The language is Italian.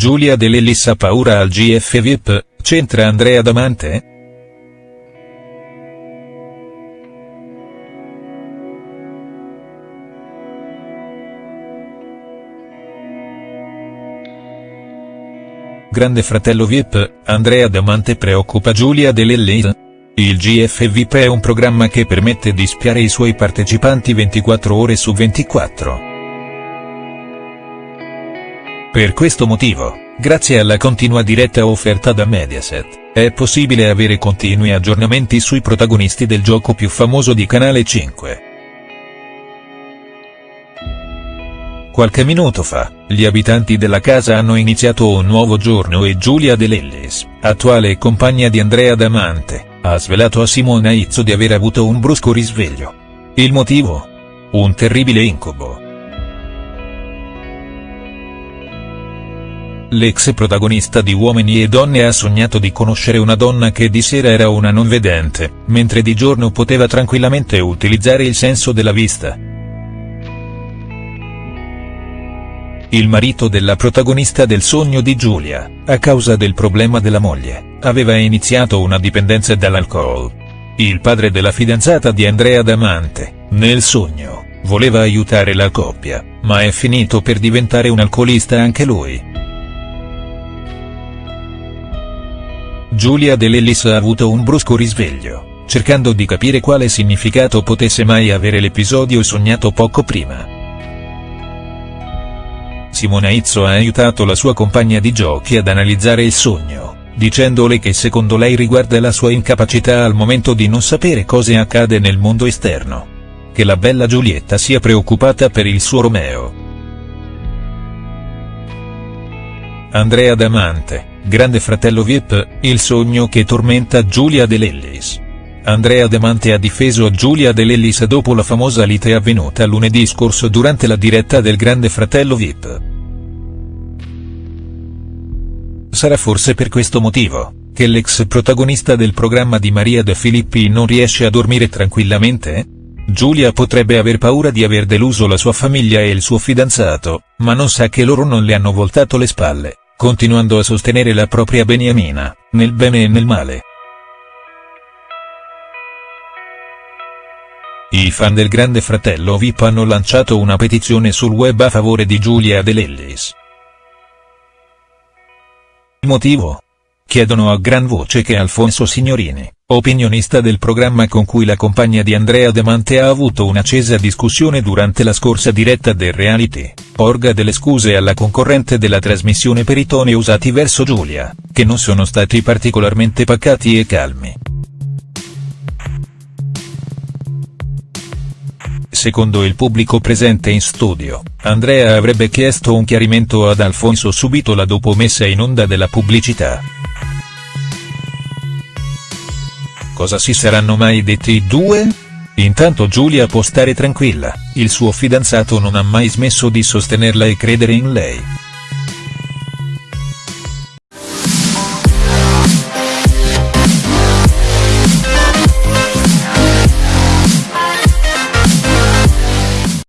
Giulia De Lellis ha paura al GF VIP, c'entra Andrea Damante?. Grande fratello VIP, Andrea Damante preoccupa Giulia De Lellis?. Il GF VIP è un programma che permette di spiare i suoi partecipanti 24 ore su 24. Per questo motivo, grazie alla continua diretta offerta da Mediaset, è possibile avere continui aggiornamenti sui protagonisti del gioco più famoso di Canale 5. Qualche minuto fa, gli abitanti della casa hanno iniziato un nuovo giorno e Giulia De Lellis, attuale compagna di Andrea Damante, ha svelato a Simona Izzo di aver avuto un brusco risveglio. Il motivo? Un terribile incubo. L'ex protagonista di Uomini e Donne ha sognato di conoscere una donna che di sera era una non vedente, mentre di giorno poteva tranquillamente utilizzare il senso della vista. Il marito della protagonista del sogno di Giulia, a causa del problema della moglie, aveva iniziato una dipendenza dall'alcol. Il padre della fidanzata di Andrea Damante, nel sogno, voleva aiutare la coppia, ma è finito per diventare un alcolista anche lui. Giulia De Lellis ha avuto un brusco risveglio, cercando di capire quale significato potesse mai avere l'episodio sognato poco prima. Simona Izzo ha aiutato la sua compagna di giochi ad analizzare il sogno, dicendole che secondo lei riguarda la sua incapacità al momento di non sapere cosa accade nel mondo esterno. Che la bella Giulietta sia preoccupata per il suo Romeo. Andrea Damante Grande fratello Vip, il sogno che tormenta Giulia De Lellis. Andrea Damante ha difeso Giulia De Lellis dopo la famosa lite avvenuta lunedì scorso durante la diretta del Grande fratello Vip. Sarà forse per questo motivo, che l'ex protagonista del programma di Maria De Filippi non riesce a dormire tranquillamente? Giulia potrebbe aver paura di aver deluso la sua famiglia e il suo fidanzato, ma non sa che loro non le hanno voltato le spalle continuando a sostenere la propria beniamina, nel bene e nel male. I fan del Grande Fratello VIP hanno lanciato una petizione sul web a favore di Giulia De Lellis. Motivo? Chiedono a gran voce che Alfonso Signorini, opinionista del programma con cui la compagna di Andrea Demante ha avuto un'accesa discussione durante la scorsa diretta del reality, porga delle scuse alla concorrente della trasmissione per i toni usati verso Giulia, che non sono stati particolarmente pacati e calmi. Secondo il pubblico presente in studio, Andrea avrebbe chiesto un chiarimento ad Alfonso subito la dopo messa in onda della pubblicità. Cosa si saranno mai detti i due? Intanto Giulia può stare tranquilla, il suo fidanzato non ha mai smesso di sostenerla e credere in lei.